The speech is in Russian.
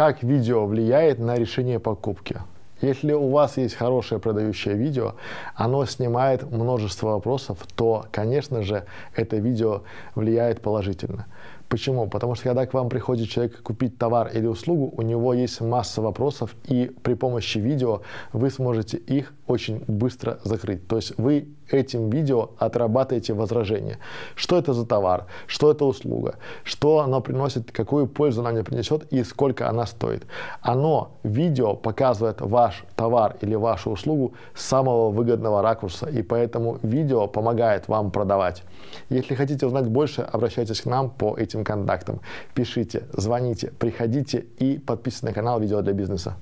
Как видео влияет на решение покупки? Если у вас есть хорошее продающее видео, оно снимает множество вопросов, то, конечно же, это видео влияет положительно. Почему? Потому что когда к вам приходит человек купить товар или услугу, у него есть масса вопросов, и при помощи видео вы сможете их очень быстро закрыть. То есть вы этим видео отрабатываете возражение. Что это за товар? Что это услуга? Что оно приносит? Какую пользу она мне принесет и сколько она стоит? Оно, видео, показывает ваш товар или вашу услугу с самого выгодного ракурса, и поэтому видео помогает вам продавать. Если хотите узнать больше, обращайтесь к нам по контактам. Пишите, звоните, приходите и подписывайтесь на канал «Видео для бизнеса».